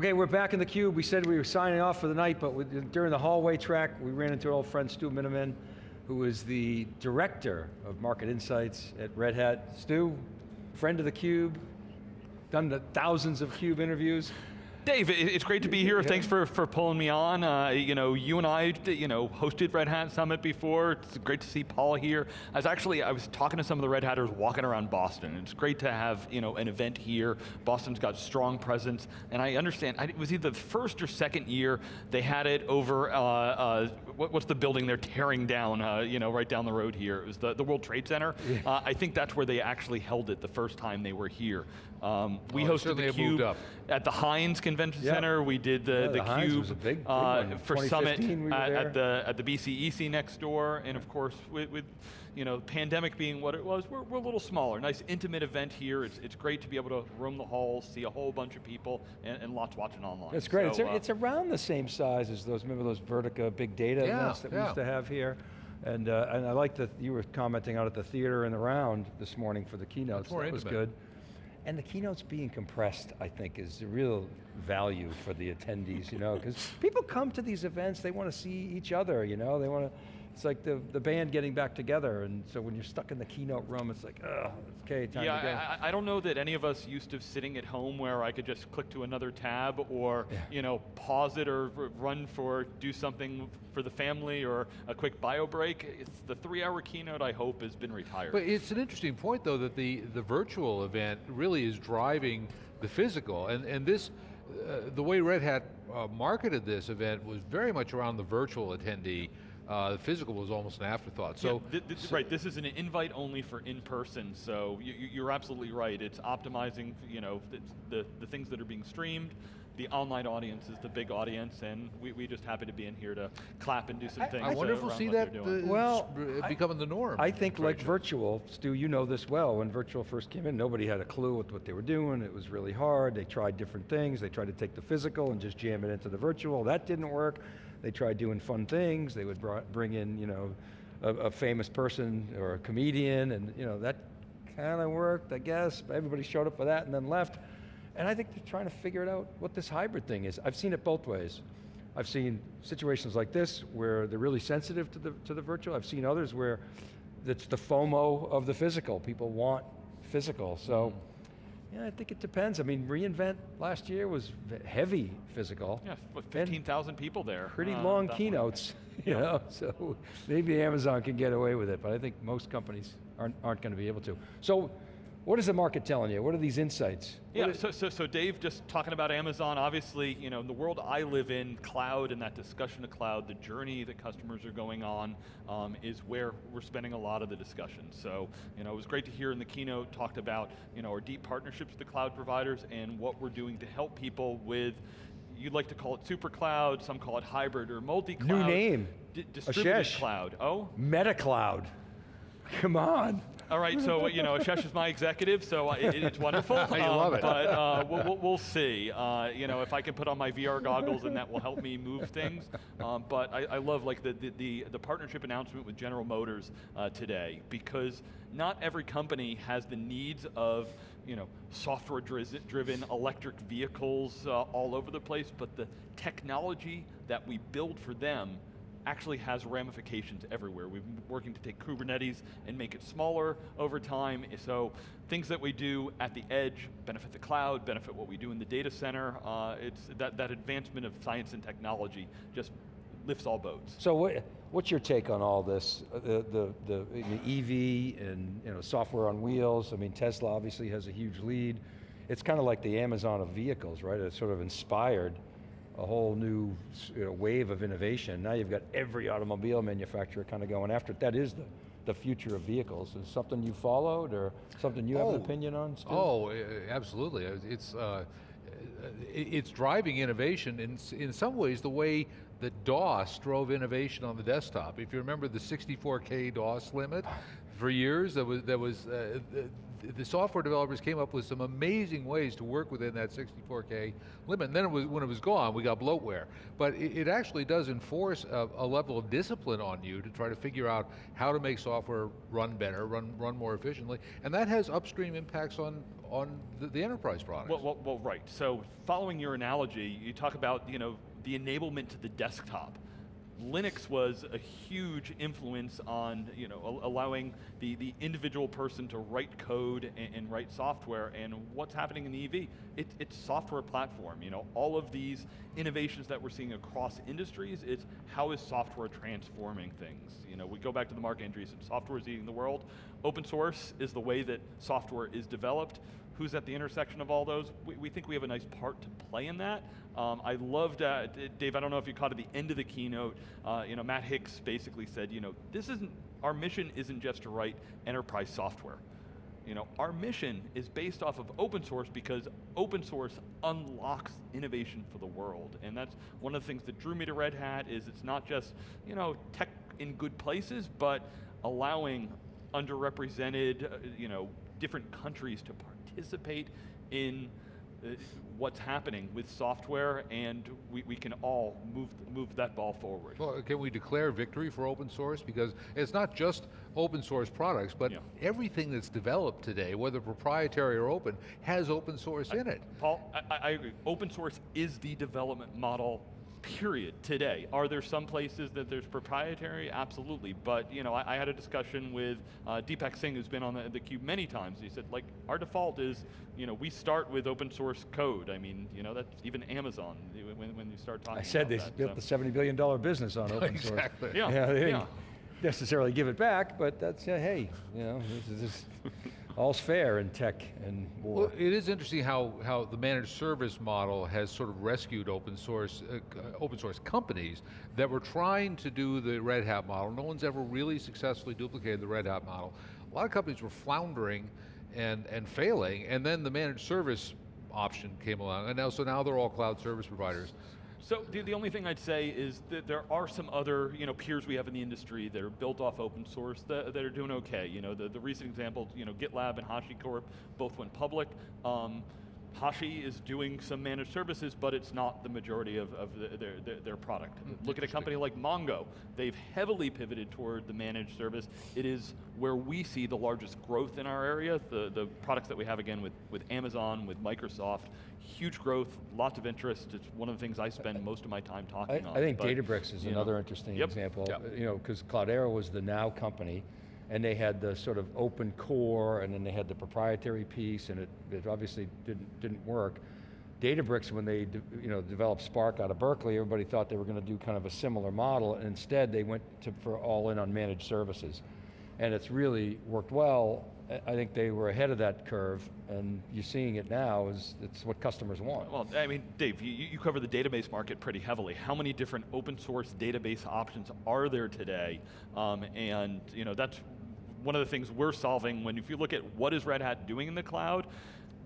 Okay, we're back in the cube. We said we were signing off for the night, but we, during the hallway track, we ran into our old friend Stu Miniman, who is the director of market insights at Red Hat. Stu, friend of the cube, done the thousands of CUBE interviews. Dave, it's great to be here. Yeah. Thanks for, for pulling me on. Uh, you know, you and I, you know, hosted Red Hat Summit before. It's great to see Paul here. I was actually, I was talking to some of the Red Hatters walking around Boston. It's great to have, you know, an event here. Boston's got strong presence, and I understand, it was either the first or second year they had it over, uh, uh, what, what's the building they're tearing down, uh, you know, right down the road here. It was the, the World Trade Center. Yeah. Uh, I think that's where they actually held it the first time they were here. Um, we oh, hosted the CUBE at the Hynes Convention yep. Center. We did the, yeah, the, the CUBE big, big uh, for Summit we at, at, the, at the BCEC next door, and of course, with, with you know, pandemic being what it was, we're, we're a little smaller. Nice intimate event here. It's, it's great to be able to roam the halls, see a whole bunch of people, and, and lots watching online. It's great. So, it's, uh, it's around the same size as those, remember those Vertica big data yeah, events that yeah. we used to have here? And, uh, and I like that you were commenting out at the theater and around this morning for the keynotes. That intimate. was good. And the keynotes being compressed, I think, is a real value for the attendees, you know, because people come to these events, they want to see each other, you know, they want to, it's like the, the band getting back together, and so when you're stuck in the keynote room, it's like, oh, okay, time yeah, to go. I, I don't know that any of us used to sitting at home where I could just click to another tab or, yeah. you know, pause it or run for, do something for the family or a quick bio break. It's the three hour keynote, I hope, has been retired. But it's an interesting point though that the, the virtual event really is driving the physical, and, and this, uh, the way Red Hat uh, marketed this event was very much around the virtual attendee, uh, the physical was almost an afterthought. So, yeah, th th so, right, this is an invite only for in-person, so you, are absolutely right. It's optimizing, you know, the, the, the things that are being streamed, the online audience is the big audience, and we, we just happy to be in here to clap and do some I, things. I wonder if we'll see that uh, well, becoming the norm. I think like virtual, Stu, you know this well, when virtual first came in, nobody had a clue what, what they were doing, it was really hard, they tried different things, they tried to take the physical and just jam it into the virtual, that didn't work. They tried doing fun things. They would bring in, you know, a, a famous person or a comedian, and you know that kind of worked, I guess. Everybody showed up for that and then left. And I think they're trying to figure it out what this hybrid thing is. I've seen it both ways. I've seen situations like this where they're really sensitive to the, to the virtual. I've seen others where it's the FOMO of the physical. People want physical. So mm. Yeah, I think it depends. I mean, reInvent last year was heavy physical. Yeah, 15,000 people there. Pretty uh, long keynotes, you know, so maybe Amazon can get away with it, but I think most companies aren't, aren't going to be able to. So what is the market telling you? What are these insights? Yeah, so, so, so Dave, just talking about Amazon, obviously, you know, in the world I live in, cloud and that discussion of cloud, the journey that customers are going on um, is where we're spending a lot of the discussion. So, you know, it was great to hear in the keynote talked about, you know, our deep partnerships with the cloud providers and what we're doing to help people with you'd like to call it super cloud, some call it hybrid or multi-cloud. New name. distributed Ashesh. cloud. Oh? Meta cloud. Come on. All right, so you know, Ashesh is my executive, so it, it's wonderful. I um, love it. But uh, we'll, we'll, see. Uh, you know, if I can put on my VR goggles, and that will help me move things. Um, but I, I, love like the, the, the, the, partnership announcement with General Motors uh, today, because not every company has the needs of you know, software-driven electric vehicles uh, all over the place, but the technology that we build for them actually has ramifications everywhere. We've been working to take Kubernetes and make it smaller over time, so things that we do at the edge benefit the cloud, benefit what we do in the data center. Uh, it's that, that advancement of science and technology just lifts all boats. So what, what's your take on all this? Uh, the, the, the, the EV and you know, software on wheels, I mean Tesla obviously has a huge lead. It's kind of like the Amazon of vehicles, right? It's sort of inspired a whole new you know, wave of innovation. Now you've got every automobile manufacturer kind of going after it. That is the, the future of vehicles. Is something you followed or something you oh, have an oh. opinion on, Stu? Oh, absolutely. It's, uh, it's driving innovation in, in some ways the way that DOS drove innovation on the desktop. If you remember the 64K DOS limit, for years that was, that was uh, th- the software developers came up with some amazing ways to work within that 64K limit. And then it was, when it was gone, we got bloatware. But it, it actually does enforce a, a level of discipline on you to try to figure out how to make software run better, run, run more efficiently. And that has upstream impacts on, on the, the enterprise products. Well, well, well, right. So following your analogy, you talk about you know the enablement to the desktop. Linux was a huge influence on you know allowing the, the individual person to write code and, and write software. And what's happening in the EV? It, it's software platform. You know all of these innovations that we're seeing across industries. It's how is software transforming things? You know we go back to the Marc Andreessen. Software is eating the world. Open source is the way that software is developed who's at the intersection of all those. We, we, think we have a nice part to play in that. Um, I loved, uh, Dave, I don't know if you caught at the end of the keynote, uh, you know, Matt Hicks basically said, you know, this isn't, our mission isn't just to write enterprise software. You know, our mission is based off of open source because open source unlocks innovation for the world. And that's one of the things that drew me to Red Hat is it's not just, you know, tech in good places, but allowing underrepresented, uh, you know, different countries to participate in Uh, what's happening with software and we, we can all move, move that ball forward. Well, can we declare victory for open source? Because it's not just open source products, but Yeah. everything that's developed today, whether proprietary or open, has open source in it. Paul, I, I agree. Open source is the development model period today. Are there some places that there's proprietary? Absolutely, but you know, I, I had a discussion with uh, Deepak Singh, who's been on the, the Cube many times. He said, like, our default is, you know, we start with open source code. I mean, you know, that's even Amazon when, when you start talking. I said about they that, built so. the seventy billion dollar business on open source. Exactly. Yeah, Yeah, they didn't yeah. necessarily give it back, but that's uh, hey, you know, this is this, all's fair in tech and war. Well, it is interesting how, how the managed service model has sort of rescued open source, uh, uh, open source companies that were trying to do the Red Hat model. No one's ever really successfully duplicated the Red Hat model. A lot of companies were floundering and, and failing, and then the managed service option came along, and now, so now they're all cloud service providers. So the, the only thing I'd say is that there are some other you know peers we have in the industry that are built off open source that, that are doing okay. You know the, the recent example, you know GitLab and HashiCorp both went public. Um, Hashi is doing some managed services, but it's not the majority of, of the, their, their, their product. Hmm, Look at a company like Mongo. They've heavily pivoted toward the managed service. It is where we see the largest growth in our area. The, the products that we have, again, with, with Amazon, with Microsoft, huge growth, lots of interest. It's one of the things I spend most of my time I, talking on. I think but, Databricks is you know, another interesting Yep. example. Yep. You know, because Cloudera was the Now company, and they had the sort of open core, and then they had the proprietary piece, and it, it obviously didn't didn't work. Databricks, when they you know developed Spark out of Berkeley, everybody thought they were going to do kind of a similar model, and instead they went to, for all in on managed services, and it's really worked well. I- I think they were ahead of that curve, and you're seeing it now. Is it's what customers want. Well, I mean, Dave, you, you cover the database market pretty heavily. How many different open source database options are there today? Um, and you know, that's one of the things we're solving when if you look at what is Red Hat doing in the cloud,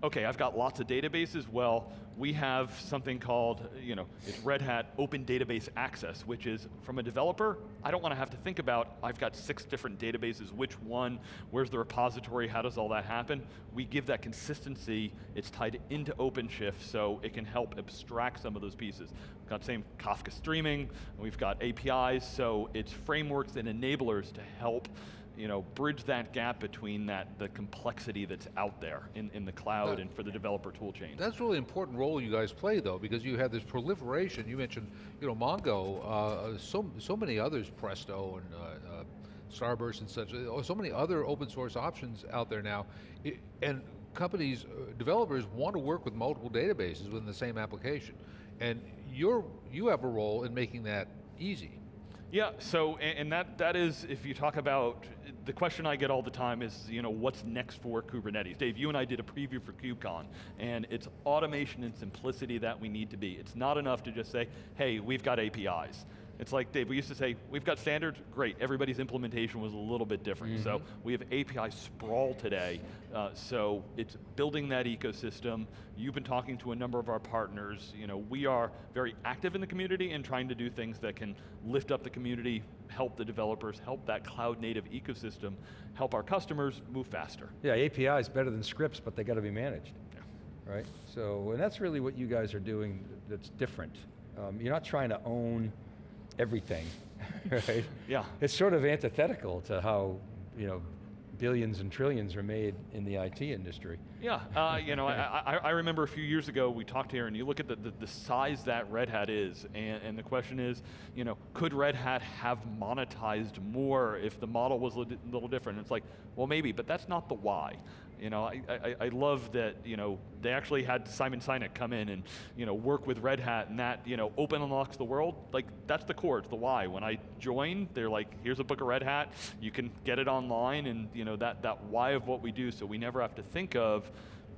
okay, I've got lots of databases. Well, we have something called, you know, it's Red Hat Open Database Access, which is from a developer, I don't want to have to think about, I've got six different databases, which one, where's the repository, how does all that happen? We give that consistency, it's tied into OpenShift, so it can help abstract some of those pieces. We've got same Kafka streaming, we've got APIs, so it's frameworks and enablers to help you know, bridge that gap between that the complexity that's out there in, in the cloud That- and for the developer tool chain. That's really important role you guys play though, because you have this proliferation. You mentioned, you know, Mongo, uh, so so many others, Presto and uh, uh, Starburst and such. uh, So many other open source options out there now, and companies, uh, developers want to work with multiple databases within the same application, and you're you have a role in making that easy. Yeah, so, and, that, that is, if you talk about, the question I get all the time is, you know, what's next for Kubernetes? Dave, you and I did a preview for KubeCon, and it's automation and simplicity that we need to be. It's not enough to just say, hey, we've got APIs. It's like, Dave, we used to say, we've got standards, great. Everybody's implementation was a little bit different. So we have API sprawl today. Uh, so it's building that ecosystem. You've been talking to a number of our partners. You know, we are very active in the community and trying to do things that can lift up the community, help the developers, help that cloud native ecosystem, help our customers move faster. Yeah, API is better than scripts, but they got to be managed. Right? So, and that's really what you guys are doing that's different. Um, you're not trying to own everything, right? Yeah. It's sort of antithetical to how, you know, billions and trillions are made in the IT industry. Yeah, uh, you know, I, I, I, remember a few years ago we talked here, and you look at the, the, the, size that Red Hat is, and, and the question is, you know, could Red Hat have monetized more if the model was a little, different? And it's like, well, maybe, but that's not the why. You know, I, I, I, love that, you know, they actually had Simon Sinek come in and, you know, work with Red Hat and that, you know, open unlocks the world. Like, that's the core, it's the why. When I joined, they're like, here's a book of Red Hat, you can get it online and, you know, that, that why of what we do, so we never have to think of,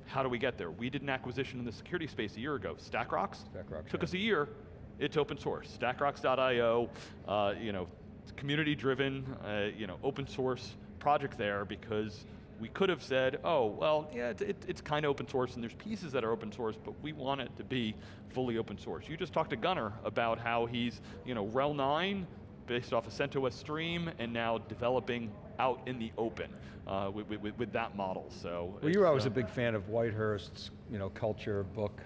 how do we get there? We did an acquisition in the security space a year ago, StackRox. StackRox, Took yeah. us a year, it's open source. StackRox.io, uh, you know, community driven, uh, you know, open source project there because we could have said, oh, well, yeah, it, it, it's kind of open source and there's pieces that are open source, but we want it to be fully open source. You just talked to Gunnar about how he's, you know, RHEL 9, based off of CentOS Stream, and now developing out in the open uh, with, with, with, that model, so. Well, you were always uh, a big fan of Whitehurst's, you know, culture book,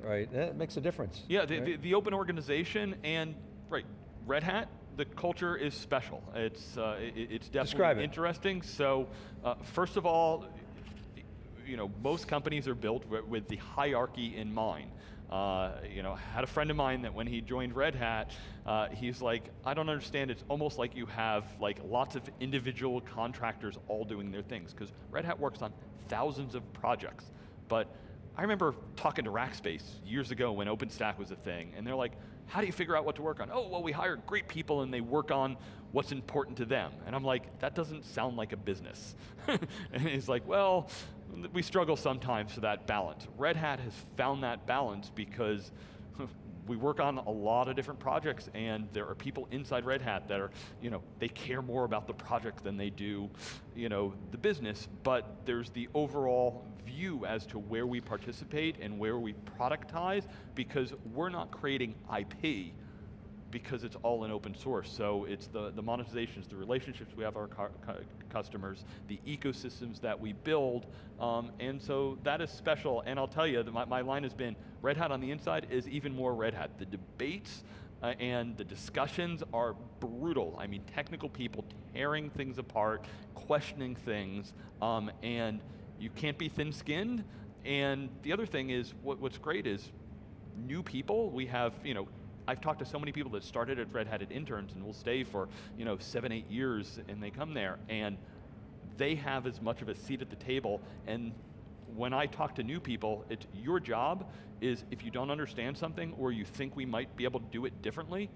right? That makes a difference. Yeah, the, right? the, the open organization and, right, Red Hat, the culture is special. It's, uh, it, it's definitely it. interesting. So, uh, first of all, you know, most companies are built with, the hierarchy in mind. Uh, you know, had a friend of mine that when he joined Red Hat, uh, he's like, I don't understand. It's almost like you have like lots of individual contractors all doing their things because Red Hat works on thousands of projects. But I remember talking to Rackspace years ago when OpenStack was a thing, and they're like, how do you figure out what to work on? Oh, well, we hire great people and they work on what's important to them. And I'm like, that doesn't sound like a business. and he's like, well, we struggle sometimes for that balance. Red Hat has found that balance because we work on a lot of different projects and there are people inside Red Hat that are, you know, they care more about the project than they do, you know, the business, but there's the overall view as to where we participate and where we productize because we're not creating IP because it's all in open source. So it's the, the monetizations, the relationships we have our customers, the ecosystems that we build, um, and so that is special. And I'll tell you, my, my line has been, Red Hat on the inside is even more Red Hat. The debates uh, and the discussions are brutal. I mean, technical people tearing things apart, questioning things, um, and you can't be thin-skinned. And the other thing is, what, what's great is, new people, we have, you know, I've talked to so many people that started at Red Hat at interns and will stay for you know seven, eight years, and they come there and they have as much of a seat at the table. And when I talk to new people, it's your job is if you don't understand something or you think we might be able to do it differently,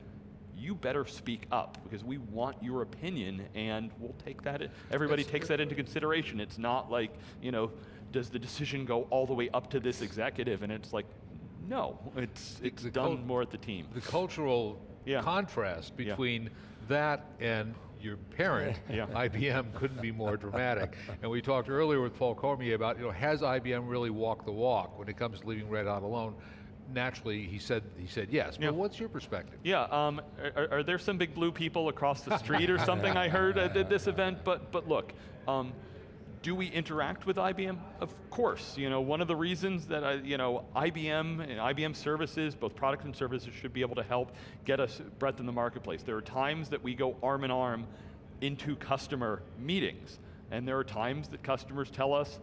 you better speak up because we want your opinion and we'll take that, everybody That's- takes that into consideration. It's not like, you know, does the decision go all the way up to this executive and it's like, no, it's, it's the done more at the team. The cultural Yeah. contrast Yeah. between that and your parent, Yeah. IBM, couldn't be more dramatic. And we talked earlier with Paul Cormier about, you know, has IBM really walked the walk when it comes to leaving Red Hat alone? Naturally, he said he said yes. Yeah. But what's your perspective? Yeah, um, are, are there some big blue people across the street or something I heard at th- this event? But, but look, um, do we interact with IBM? Of course. You know, one of the reasons that I, you know, IBM and IBM services, both products and services, should be able to help get us breadth in the marketplace. There are times that we go arm in arm into customer meetings, and there are times that customers tell us,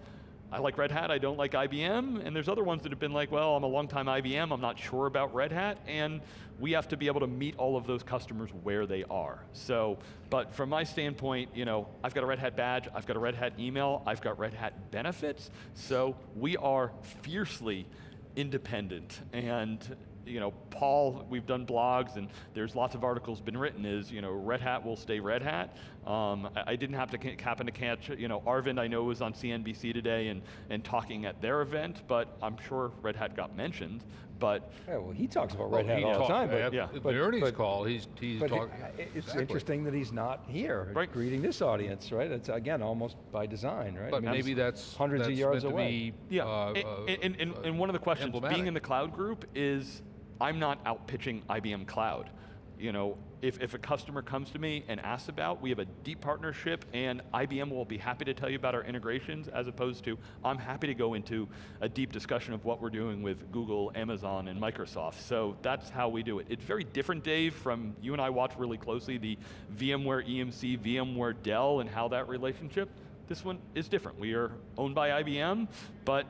I like Red Hat, I don't like IBM, and there's other ones that have been like, well, I'm a long-time IBM, I'm not sure about Red Hat, and we have to be able to meet all of those customers where they are. So, but from my standpoint, you know, I've got a Red Hat badge, I've got a Red Hat email, I've got Red Hat benefits, so we are fiercely independent, and you know, Paul, we've done blogs and there's lots of articles been written is, you know, Red Hat will stay Red Hat. Um, I, I didn't have to happen to catch, you know, Arvind I know was on CNBC today and, and talking at their event, but I'm sure Red Hat got mentioned. but Yeah, well, he talks about Well, Red Hat he all the time, yeah, but, yeah. In but- the earnings but- call, he's, he's talking. it- it's Exactly. interesting that he's not here, Right. greeting this audience, right? It's again, almost by design, right? I But mean, maybe it's that's hundreds of yards away. be, Yeah, uh, and, uh, and, and, uh, and one of the questions being in the cloud group is I'm not out pitching IBM Cloud. You know, if, if a customer comes to me and asks about, we have a deep partnership and IBM will be happy to tell you about our integrations as opposed to, I'm happy to go into a deep discussion of what we're doing with Google, Amazon, and Microsoft. So that's how we do it. It's very different, Dave, from you and I watch really closely the VMware EMC, VMware Dell, and how that relationship. This one is different. We are owned by IBM, but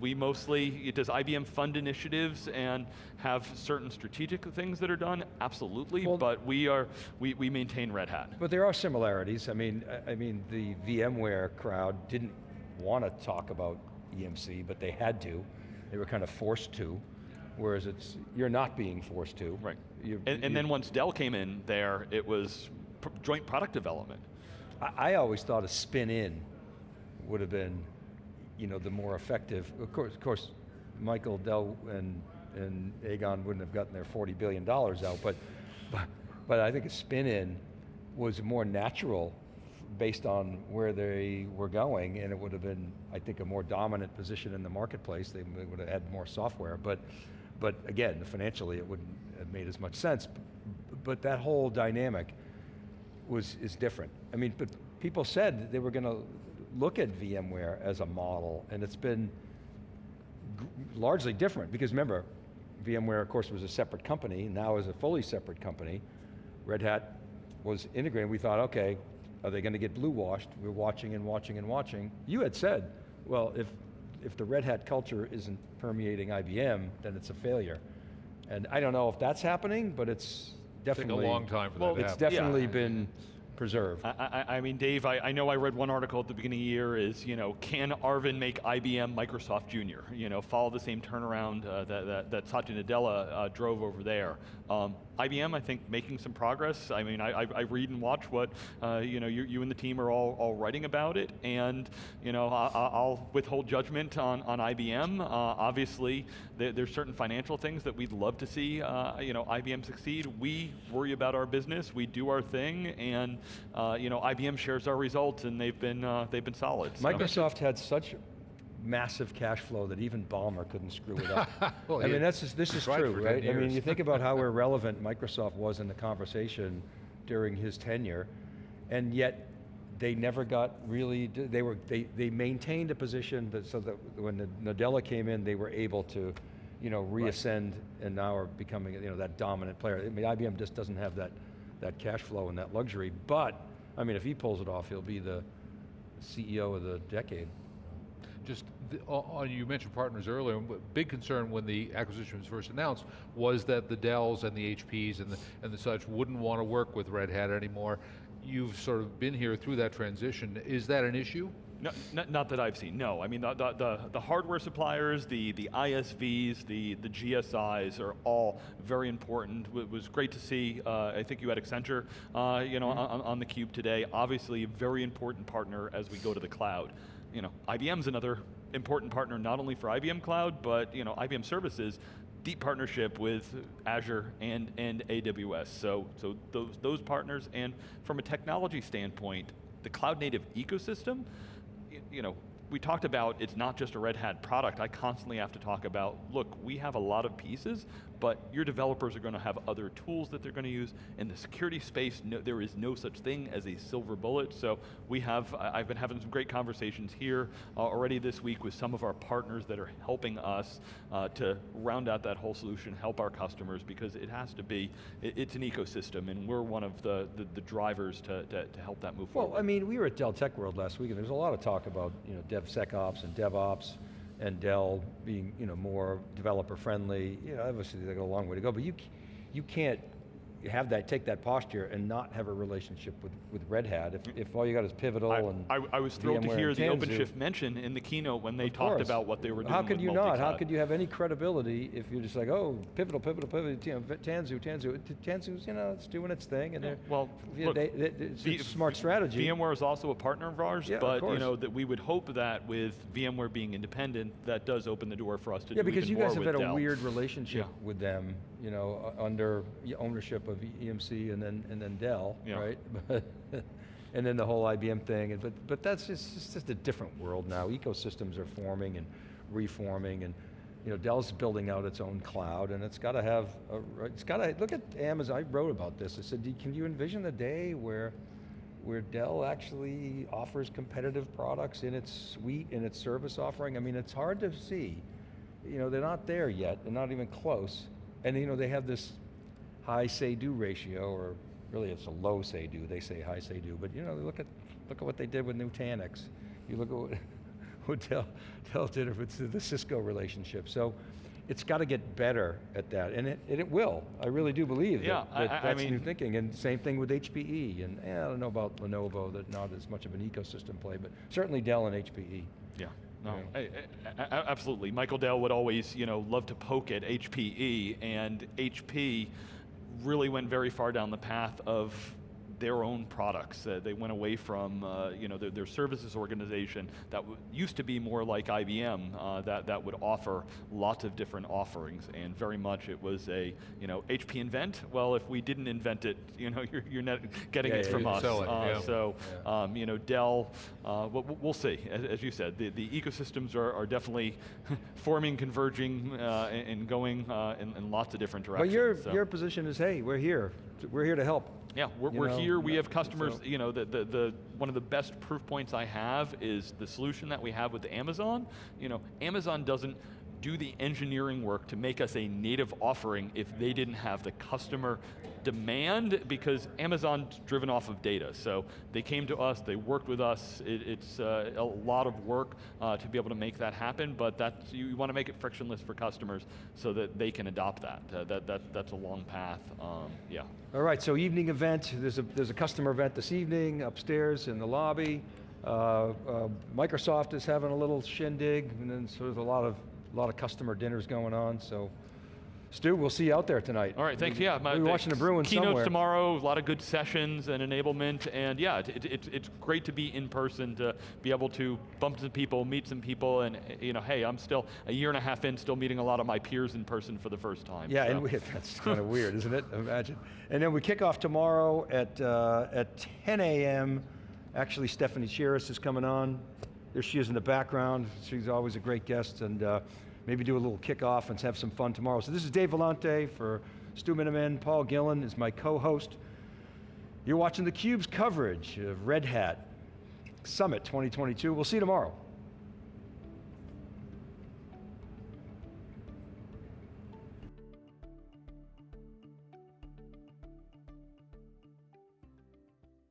we mostly, does IBM fund initiatives and have certain strategic things that are done? Absolutely, Well- but we are, we, we maintain Red Hat. But there are similarities. I mean, I- I mean, the VMware crowd didn't want to talk about EMC, but they had to. They were kind of forced to. Whereas it's you're not being forced to. Right. You- And, and then once Dell came in there, it was pr- joint product development. I, I always thought a spin in would have been, you know, the more effective. Of course, of course, Michael Dell and and Egon wouldn't have gotten their forty billion dollars out, but, but but I think a spin in was more natural based on where they were going, and it would have been, I think, a more dominant position in the marketplace. They would have had more software, but but again, financially, it wouldn't have made as much sense. But that whole dynamic was, is different. I mean, but people said they were going to look at VMware as a model, and it's been largely different, because remember, VMware, of course, was a separate company, now is a fully separate company. Red Hat was integrated, we thought, okay, are they going to get blue washed? We're watching and watching and watching. You had said, well, if, if the Red Hat culture isn't permeating IBM, then it's a failure. And I don't know if that's happening, but it's Take a definitely. long time for Well, that to It's happen. definitely Yeah. been preserved. I, I, I mean, Dave, I, I know I read one article at the beginning of the year is, you know, can Arvind make IBM Microsoft Junior? You know, follow the same turnaround uh, that, that, that Satya Nadella uh, drove over there. Um, IBM, I think, making some progress. I mean, I, I, read and watch what, uh, you know, you, you and the team are all, all writing about it, and, you know, I, I- I'll withhold judgment on, on IBM. Uh, obviously, there, there's certain financial things that we'd love to see, uh, you know, IBM succeed. We worry about our business, we do our thing, and, uh, you know, IBM shares our results, and they've been, uh, they've been solid. so. Microsoft had such massive cash flow that even Ballmer couldn't screw it up. Well, I he mean, that's just, this is true, for 10 right? I mean, you think about how irrelevant Microsoft was in the conversation during his tenure, and yet they never got really, they were, they, they maintained a position that, so that when Nadella came in, they were able to, you know, reascend and now are becoming, you know, that dominant player. I mean, IBM just doesn't have that, that cash flow and that luxury, but, I mean, if he pulls it off, he'll be the CEO of the decade. Just, the, o- o- you mentioned partners earlier, big concern when the acquisition was first announced was that the Dells and the HPs and the, and the such wouldn't want to work with Red Hat anymore. You've sort of been here through that transition. Is that an issue? No, not, not that I've seen. No, I mean the, the, the, hardware suppliers, the, the ISVs, the, the GSIs are all very important. It was great to see. Uh, I think you had Accenture, uh, you know, on, on the cube today. Obviously, a very important partner as we go to the cloud. You know, IBM's another important partner not only for IBM Cloud, but you know, IBM Services. Deep partnership with Azure and, and AWS. So, so those, those partners, and from a technology standpoint, the cloud native ecosystem, you know, we talked about it's not just a Red Hat product. I constantly have to talk about, look, we have a lot of pieces, but your developers are going to have other tools that they're going to use. In the security space, no, there is no such thing as a silver bullet. So we have, I've been having some great conversations here uh, already this week with some of our partners that are helping us uh, to round out that whole solution, help our customers, because it has to be, it- it's an ecosystem, and we're one of the, the, the drivers to, to, to help that move forward. Well, I mean, we were at Dell Tech World last week, and there's a lot of talk about, you know, DevSecOps and DevOps, and Dell being, you know, more developer friendly. You know, obviously they got a long way to go, but you, you can't have that, take that posture and not have a relationship with, with Red Hat. If, if all you got is Pivotal I, and I, I was thrilled to hear the OpenShift mention in the keynote when they of talked course. about what they were doing How could you not? How could you have any credibility if you're just like, oh, Pivotal, Pivotal, Pivotal, you know, Tanzu, Tanzu, Tanzu's, you know, it's doing its thing, and Yeah, they're, well, look, they, they, it's V- a smart strategy. VMware is also a partner of ours, Yeah, of but you know that we would hope that with VMware being independent, that does open the door for us to Yeah, do because you guys have had a weird relationship Yeah. with them, you know, under ownership of EMC and then and then Dell, Yeah. right? and then the whole IBM thing, and but but that's just it's just a different world now. Ecosystems are forming and reforming, and you know Dell's building out its own cloud, and it's got to have a, it's got to look at Amazon. I wrote about this. I said, can you envision the day where where Dell actually offers competitive products in its suite, in its service offering? I mean, it's hard to see. You know, they're not there yet. They're not even close. And you know, they have this high say-do ratio, or really it's a low say-do. They say high say-do, but you know, look at look at what they did with Nutanix. You look at what, what Dell, Dell did with the Cisco relationship. So. It's got to get better at that, and it, and it will. I really do believe Yeah, that, that I- I that's new thinking. And same thing with HPE. And eh, I don't know about Lenovo, that not as much of an ecosystem play, but certainly Dell and. HPE. Yeah. No, Yeah. I- I- absolutely. Michael Dell would always, you know, love to poke at HPE, and HP really went very far down the path of their own products. Uh, they went away from, uh, you know, their, their services organization that w- used to be more like IBM, uh, that, that would offer lots of different offerings, and very much it was a, you know, HP invent. Well, if we didn't invent it, you know, you're, you're not getting Yeah, it yeah, from us. it, Uh, yeah. So, um, you know, Dell, uh, we'll, we'll see. As, as you said, the, the ecosystems are, are definitely forming, converging, uh, and, and going uh, in, in lots of different directions. But your, so. your position is, hey, we're here. We're here to help. Yeah, we're, we're know, here. We have customers. so- You know, the, the the one of the best proof points I have is the solution that we have with Amazon. You know, Amazon doesn't do the engineering work to make us a native offering if they didn't have the customer demand because Amazon's driven off of data. So they came to us, they worked with us. It, it's uh, a lot of work uh, to be able to make that happen, but that's, you, want to make it frictionless for customers so that they can adopt that. Uh, that, that that's a long path. Um, yeah. All right, so evening event. There's a, there's a customer event this evening upstairs in the lobby. Uh, uh, Microsoft is having a little shindig, and then so there's a lot of, a lot of customer dinners going on, so. Stu, we'll see you out there tonight. All right, thanks. Yeah, my- We'll be watching the Bruins keynotes somewhere. tomorrow. A lot of good sessions and enablement, and yeah, it, it, it's it's great to be in person to be able to bump into people, meet some people, and you know, hey, I'm still a year and a half in, still meeting a lot of my peers in person for the first time. Yeah, so. and we, that's kind of weird, isn't it? Imagine. And then we kick off tomorrow at, uh, at 10 a.m. Actually, Stephanie Chiras is coming on. There she is in the background. She's always a great guest, and uh, maybe do a little kickoff and have some fun tomorrow. So this is Dave Vellante for Stu Miniman. Paul Gillin is my co-host. You're watching theCUBE's coverage of Red Hat Summit 2022. We'll see you tomorrow.